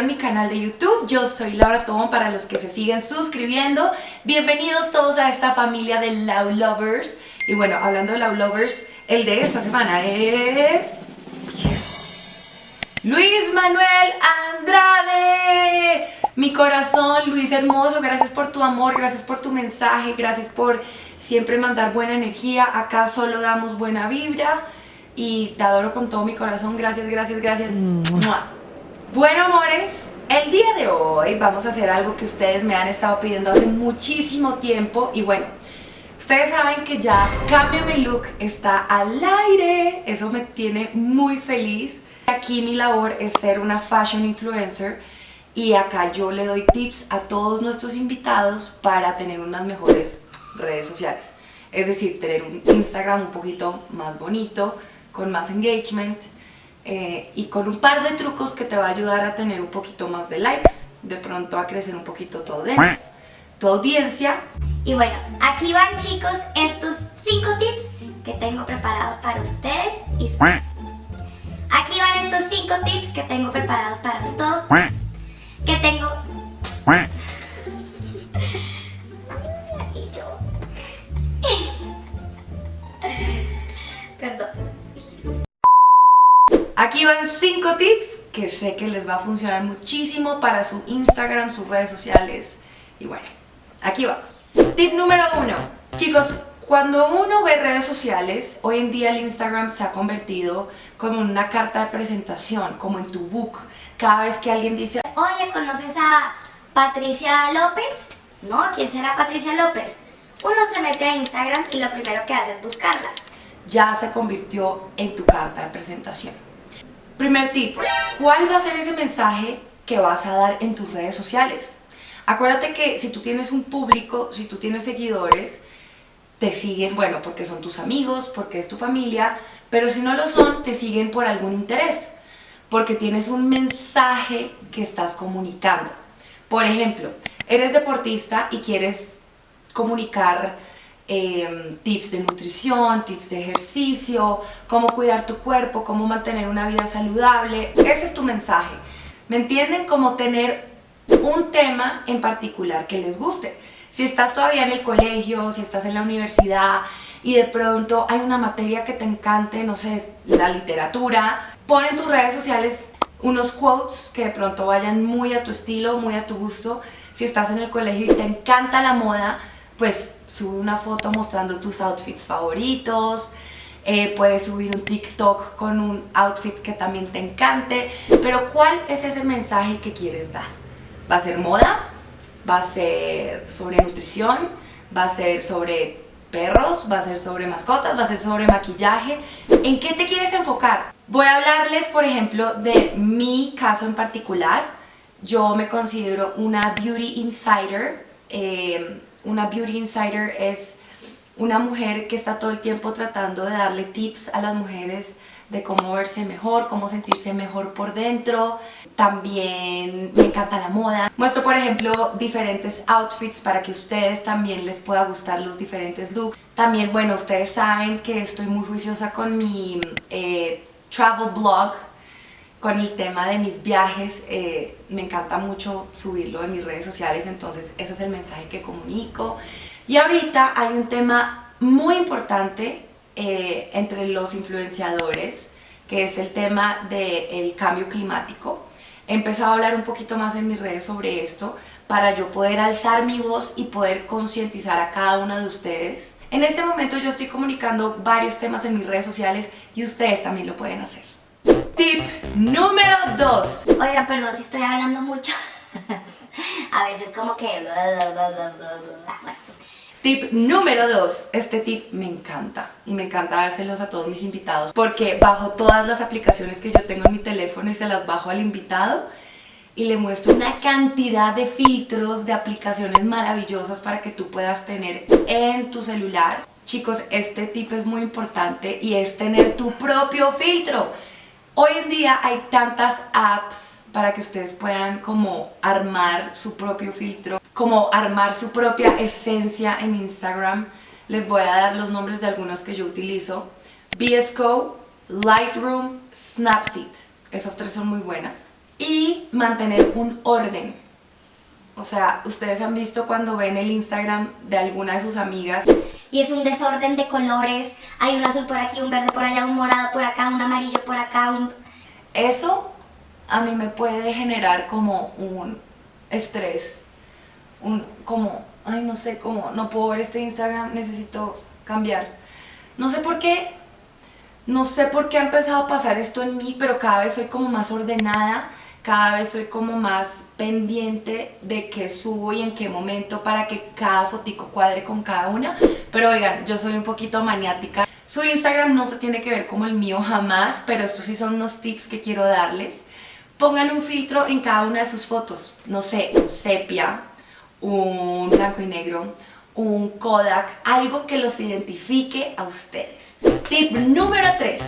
descubrieron mi canal de YouTube. Yo soy Laura Tobón para los que se siguen suscribiendo. Bienvenidos todos a esta familia de Love Lovers. Y bueno, hablando de Love Lovers, el de esta semana es... Luis Manuel Andrade. Mi corazón, Luis hermoso, gracias por tu amor, gracias por tu mensaje, gracias por siempre mandar buena energía. Acá solo damos buena vibra y te adoro con todo mi corazón. Gracias, gracias, gracias. Bueno, amores, el día de hoy vamos a hacer algo que ustedes me han estado pidiendo hace muchísimo tiempo y bueno, ustedes saben que ya Cámbiame Look está al aire, eso me tiene muy feliz. Aquí mi labor es ser una fashion influencer y acá yo le doy tips a todos nuestros invitados para tener unas mejores redes sociales. Es decir, tener un Instagram un poquito más bonito, con más engagement eh, y con un par de trucos que te va a ayudar a tener un poquito más de likes, de pronto a crecer un poquito tu audiencia. Tu audiencia. Y bueno, aquí van chicos estos 5 tips que tengo preparados para ustedes y Aquí van estos 5 tips que tengo preparados para todos. Que tengo... sé que les va a funcionar muchísimo para su Instagram, sus redes sociales. Y bueno, aquí vamos. Tip número 1. Chicos, cuando uno ve redes sociales, hoy en día el Instagram se ha convertido como en una carta de presentación, como en tu book. Cada vez que alguien dice, oye, ¿conoces a Patricia López? No, ¿quién será Patricia López? Uno se mete a Instagram y lo primero que hace es buscarla. Ya se convirtió en tu carta de presentación. Primer tip, ¿cuál va a ser ese mensaje que vas a dar en tus redes sociales? Acuérdate que si tú tienes un público, si tú tienes seguidores, te siguen, bueno, porque son tus amigos, porque es tu familia, pero si no lo son, te siguen por algún interés, porque tienes un mensaje que estás comunicando. Por ejemplo, eres deportista y quieres comunicar Em, tips de nutrición, tips de ejercicio, cómo cuidar tu cuerpo, cómo mantener una vida saludable. Ese es tu mensaje. ¿Me entienden? Como tener un tema en particular que les guste. Si estás todavía en el colegio, si estás en la universidad y de pronto hay una materia que te encante, no sé, la literatura, pon en tus redes sociales unos quotes que de pronto vayan muy a tu estilo, muy a tu gusto. Si estás en el colegio y te encanta la moda, pues sube una foto mostrando tus outfits favoritos, eh, puedes subir un TikTok con un outfit que también te encante, pero ¿cuál es ese mensaje que quieres dar? ¿Va a ser moda? ¿Va a ser sobre nutrición? ¿Va a ser sobre perros? ¿Va a ser sobre mascotas? ¿Va a ser sobre maquillaje? ¿En qué te quieres enfocar? Voy a hablarles, por ejemplo, de mi caso en particular. Yo me considero una beauty insider. Eh, una beauty insider es una mujer que está todo el tiempo tratando de darle tips a las mujeres de cómo verse mejor, cómo sentirse mejor por dentro. También me encanta la moda. Muestro, por ejemplo, diferentes outfits para que ustedes también les pueda gustar los diferentes looks. También, bueno, ustedes saben que estoy muy juiciosa con mi eh, travel blog, con el tema de mis viajes, eh, me encanta mucho subirlo en mis redes sociales, entonces ese es el mensaje que comunico. Y ahorita hay un tema muy importante eh, entre los influenciadores, que es el tema del cambio climático. He empezado a hablar un poquito más en mis redes sobre esto para yo poder alzar mi voz y poder concientizar a cada una de ustedes. En este momento yo estoy comunicando varios temas en mis redes sociales y ustedes también lo pueden hacer. Tip número 2. Oiga, perdón si estoy hablando mucho. a veces como que... Tip número 2. Este tip me encanta y me encanta dárselos a todos mis invitados porque bajo todas las aplicaciones que yo tengo en mi teléfono y se las bajo al invitado y le muestro una cantidad de filtros, de aplicaciones maravillosas para que tú puedas tener en tu celular. Chicos, este tip es muy importante y es tener tu propio filtro. Hoy en día hay tantas apps para que ustedes puedan como armar su propio filtro, como armar su propia esencia en Instagram. Les voy a dar los nombres de algunas que yo utilizo. VS Lightroom, Snapseed. Esas tres son muy buenas. y mantener un orden. O sea, ustedes han visto cuando ven el Instagram de alguna de sus amigas y es un desorden de colores, hay un azul por aquí, un verde por allá, un morado por acá, un amarillo por acá, un... Eso a mí me puede generar como un estrés, un como, ay no sé, como no puedo ver este Instagram, necesito cambiar. No sé por qué, no sé por qué ha empezado a pasar esto en mí, pero cada vez soy como más ordenada, cada vez soy como más pendiente de qué subo y en qué momento para que cada fotico cuadre con cada una. Pero oigan, yo soy un poquito maniática. Su Instagram no se tiene que ver como el mío jamás, pero estos sí son unos tips que quiero darles. Pongan un filtro en cada una de sus fotos. No sé, un sepia, un blanco y negro, un Kodak, algo que los identifique a ustedes. Tip número 3.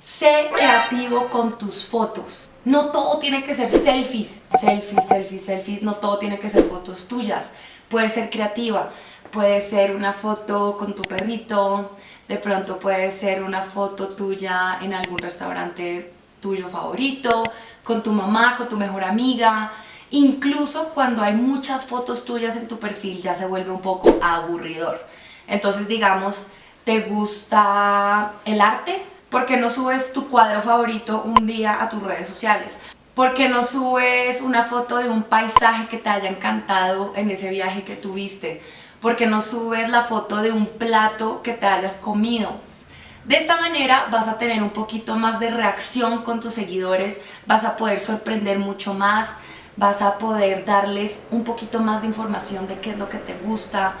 Sé creativo con tus fotos. No todo tiene que ser selfies, selfies, selfies, selfies, no todo tiene que ser fotos tuyas. Puede ser creativa, puede ser una foto con tu perrito, de pronto puede ser una foto tuya en algún restaurante tuyo favorito, con tu mamá, con tu mejor amiga, incluso cuando hay muchas fotos tuyas en tu perfil ya se vuelve un poco aburridor. Entonces digamos, ¿te gusta el arte? ¿Por qué no subes tu cuadro favorito un día a tus redes sociales? ¿Por qué no subes una foto de un paisaje que te haya encantado en ese viaje que tuviste? ¿Por qué no subes la foto de un plato que te hayas comido? De esta manera vas a tener un poquito más de reacción con tus seguidores, vas a poder sorprender mucho más, vas a poder darles un poquito más de información de qué es lo que te gusta,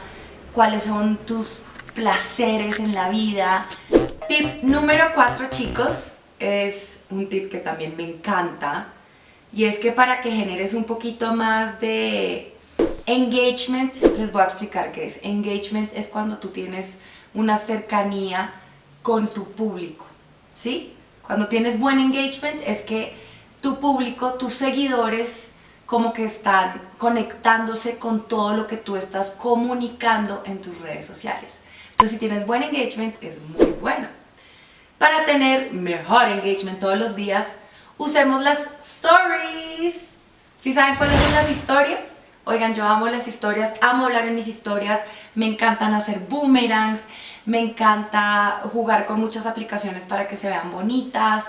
cuáles son tus placeres en la vida, Tip número 4 chicos, es un tip que también me encanta y es que para que generes un poquito más de engagement, les voy a explicar qué es. Engagement es cuando tú tienes una cercanía con tu público, ¿sí? Cuando tienes buen engagement es que tu público, tus seguidores, como que están conectándose con todo lo que tú estás comunicando en tus redes sociales. Entonces si tienes buen engagement es muy bueno. Para tener mejor engagement todos los días, usemos las stories. ¿Sí saben cuáles son las historias? Oigan, yo amo las historias, amo hablar en mis historias, me encantan hacer boomerangs, me encanta jugar con muchas aplicaciones para que se vean bonitas.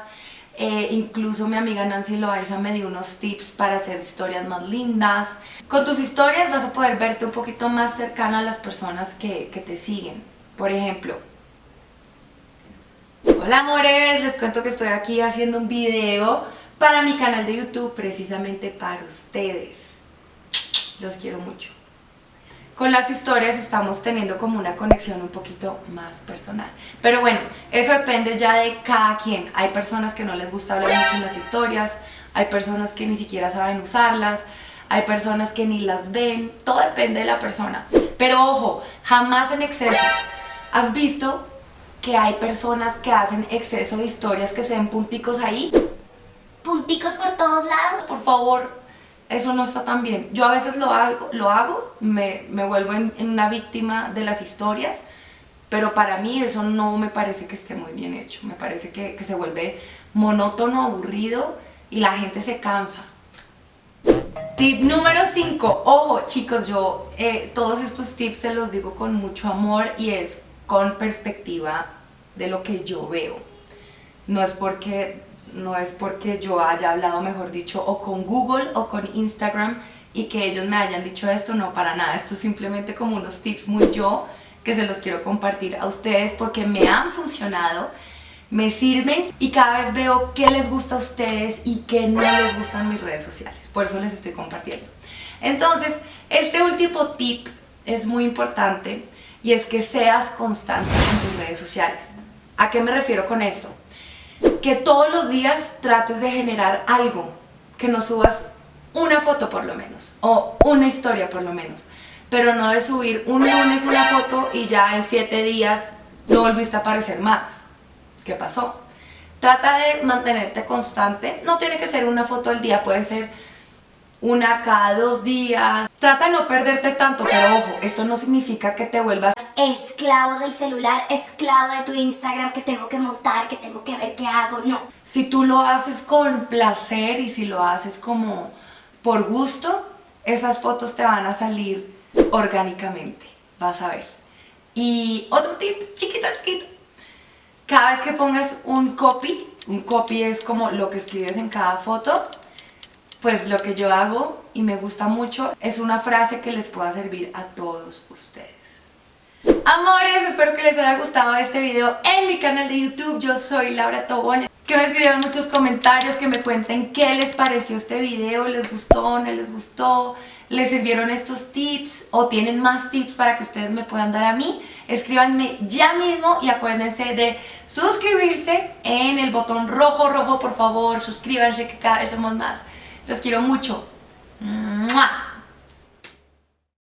Eh, incluso mi amiga Nancy Loaiza me dio unos tips para hacer historias más lindas. Con tus historias vas a poder verte un poquito más cercana a las personas que, que te siguen. Por ejemplo, Hola amores, les cuento que estoy aquí haciendo un video para mi canal de YouTube precisamente para ustedes. Los quiero mucho. Con las historias estamos teniendo como una conexión un poquito más personal. Pero bueno, eso depende ya de cada quien. Hay personas que no les gusta hablar mucho en las historias, hay personas que ni siquiera saben usarlas, hay personas que ni las ven, todo depende de la persona. Pero ojo, jamás en exceso. ¿Has visto que hay personas que hacen exceso de historias que se ven punticos ahí. Punticos por todos lados. Por favor, eso no está tan bien. Yo a veces lo hago, lo hago me, vuelvo en, una víctima de las historias, pero para mí eso no me parece que esté muy bien hecho. Me parece que, se vuelve monótono, aburrido y la gente se cansa. Tip número 5. Ojo chicos, yo eh, todos estos tips se los digo con mucho amor y es con perspectiva de lo que yo veo. No es porque, no es porque yo haya hablado, mejor dicho, o con Google o con Instagram y que ellos me hayan dicho esto, no para nada. Esto es simplemente como unos tips muy yo que se los quiero compartir a ustedes porque me han funcionado, me sirven y cada vez veo qué les gusta a ustedes y qué no les gustan mis redes sociales. Por eso les estoy compartiendo. Entonces, este último tip es muy importante y es que seas constante en tus redes sociales. ¿A qué me refiero con esto? Que todos los días trates de generar algo, que no subas una foto por lo menos, o una historia por lo menos, pero no de subir un lunes una foto y ya en siete días no volviste a aparecer más. ¿Qué pasó? Trata de mantenerte constante, no tiene que ser una foto al día, puede ser una cada dos días. Trata de no perderte tanto, pero ojo, esto no significa que te vuelvas esclavo del celular, esclavo de tu Instagram, que tengo que montar, que tengo que ver qué hago, no. Si tú lo haces con placer y si lo haces como por gusto, esas fotos te van a salir orgánicamente, vas a ver. Y otro tip, chiquito, chiquito. Cada vez que pongas un copy, un copy es como lo que escribes en cada foto, pues lo que yo hago y me gusta mucho es una frase que les pueda servir a todos ustedes. Amores, espero que les haya gustado este video en mi canal de YouTube. Yo soy Laura Tobón. Que me escriban muchos comentarios, que me cuenten qué les pareció este video, les gustó, no les gustó, les sirvieron estos tips o tienen más tips para que ustedes me puedan dar a mí. Escríbanme ya mismo y acuérdense de suscribirse en el botón rojo, rojo, por favor, suscríbanse que cada vez somos más. Los quiero mucho.